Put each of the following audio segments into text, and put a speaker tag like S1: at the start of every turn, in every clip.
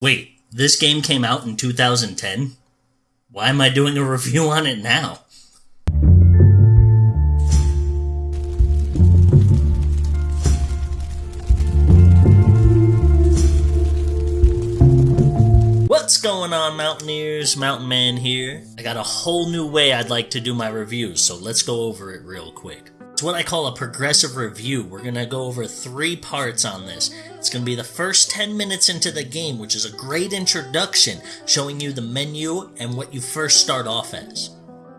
S1: Wait, this game came out in 2010? Why am I doing a review on it now? Going on, Mountaineers? Mountain Man here. I got a whole new way I'd like to do my reviews, so let's go over it real quick. It's what I call a progressive review. We're gonna go over three parts on this. It's gonna be the first 10 minutes into the game, which is a great introduction, showing you the menu and what you first start off as.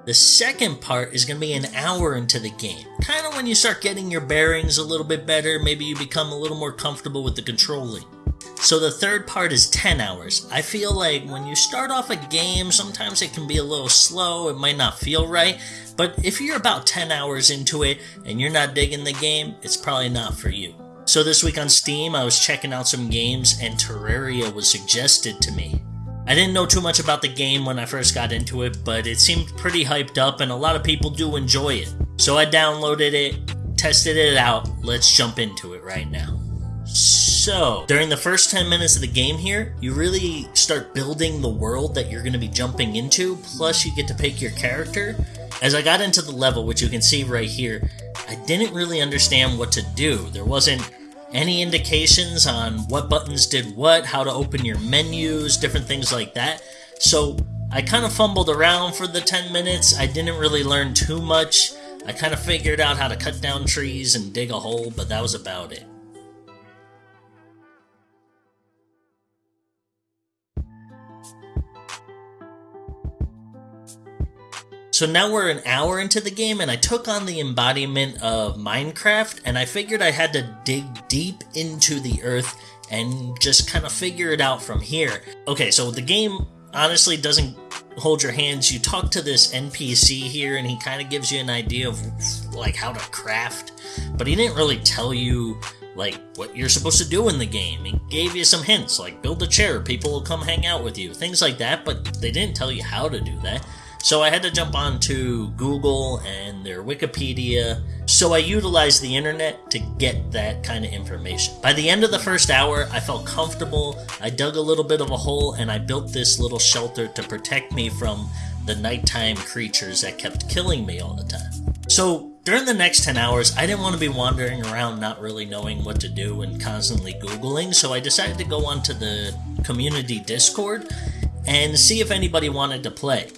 S1: The second part is going to be an hour into the game. Kind of when you start getting your bearings a little bit better, maybe you become a little more comfortable with the controlling. So the third part is 10 hours. I feel like when you start off a game, sometimes it can be a little slow, it might not feel right, but if you're about 10 hours into it and you're not digging the game, it's probably not for you. So this week on Steam, I was checking out some games and Terraria was suggested to me. I didn't know too much about the game when I first got into it, but it seemed pretty hyped up and a lot of people do enjoy it. So I downloaded it, tested it out. Let's jump into it right now. So, during the first 10 minutes of the game here, you really start building the world that you're going to be jumping into, plus you get to pick your character. As I got into the level, which you can see right here, I didn't really understand what to do. There wasn't any indications on what buttons did what, how to open your menus, different things like that. So I kind of fumbled around for the 10 minutes. I didn't really learn too much. I kind of figured out how to cut down trees and dig a hole, but that was about it. So now we're an hour into the game, and I took on the embodiment of Minecraft, and I figured I had to dig deep into the earth and just kind of figure it out from here. Okay, so the game honestly doesn't hold your hands. You talk to this NPC here, and he kind of gives you an idea of like how to craft, but he didn't really tell you like what you're supposed to do in the game. He gave you some hints, like build a chair, people will come hang out with you, things like that, but they didn't tell you how to do that. So I had to jump onto Google and their Wikipedia. So I utilized the internet to get that kind of information. By the end of the first hour, I felt comfortable. I dug a little bit of a hole and I built this little shelter to protect me from the nighttime creatures that kept killing me all the time. So during the next 10 hours, I didn't want to be wandering around not really knowing what to do and constantly Googling, so I decided to go onto the community Discord and see if anybody wanted to play.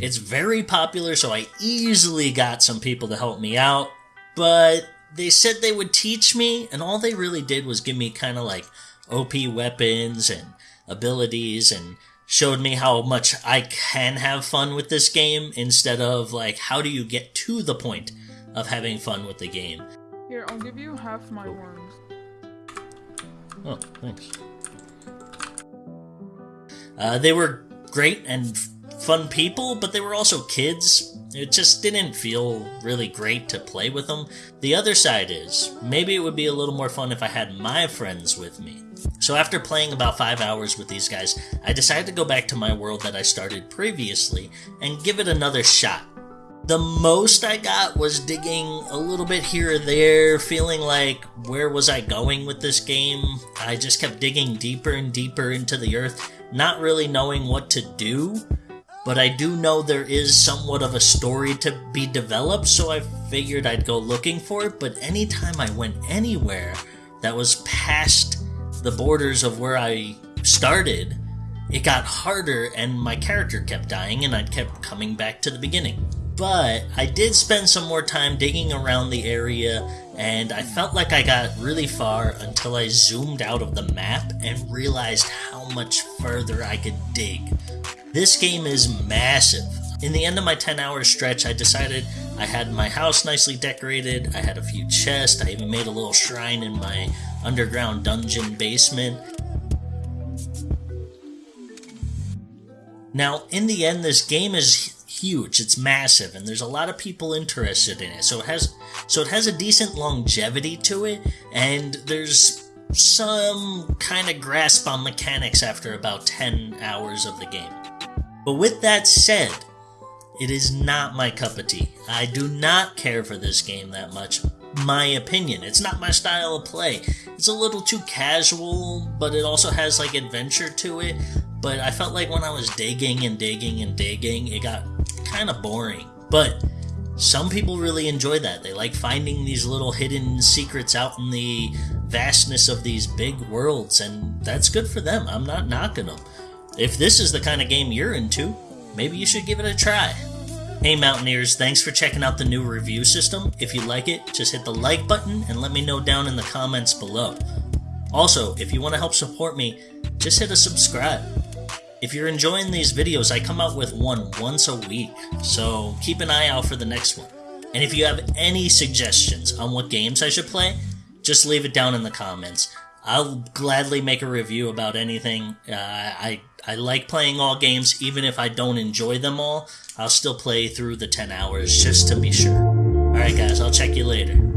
S1: It's very popular, so I easily got some people to help me out, but they said they would teach me, and all they really did was give me kind of like OP weapons and abilities and showed me how much I can have fun with this game instead of like how do you get to the point of having fun with the game.
S2: Here, I'll give you half my worms.
S1: Oh, thanks. Uh, they were great and fun people, but they were also kids. It just didn't feel really great to play with them. The other side is, maybe it would be a little more fun if I had my friends with me. So after playing about 5 hours with these guys, I decided to go back to my world that I started previously and give it another shot. The most I got was digging a little bit here or there, feeling like, where was I going with this game? I just kept digging deeper and deeper into the earth, not really knowing what to do but I do know there is somewhat of a story to be developed, so I figured I'd go looking for it. But anytime I went anywhere that was past the borders of where I started, it got harder and my character kept dying and I kept coming back to the beginning. But I did spend some more time digging around the area and I felt like I got really far until I zoomed out of the map and realized how much further I could dig. This game is massive. In the end of my 10 hour stretch, I decided I had my house nicely decorated, I had a few chests, I even made a little shrine in my underground dungeon basement. Now, in the end, this game is huge, it's massive, and there's a lot of people interested in it. So it has so it has a decent longevity to it, and there's some kind of grasp on mechanics after about 10 hours of the game. But with that said, it is not my cup of tea. I do not care for this game that much. my opinion. It's not my style of play. It's a little too casual, but it also has like adventure to it. But I felt like when I was digging and digging and digging, it got kind of boring. But some people really enjoy that. They like finding these little hidden secrets out in the vastness of these big worlds, and that's good for them. I'm not knocking them. If this is the kind of game you're into, maybe you should give it a try. Hey Mountaineers, thanks for checking out the new review system. If you like it, just hit the like button and let me know down in the comments below. Also, if you want to help support me, just hit a subscribe. If you're enjoying these videos, I come out with one once a week, so keep an eye out for the next one. And if you have any suggestions on what games I should play, just leave it down in the comments. I'll gladly make a review about anything. Uh, I I like playing all games, even if I don't enjoy them all. I'll still play through the 10 hours just to be sure. Alright, guys, I'll check you later.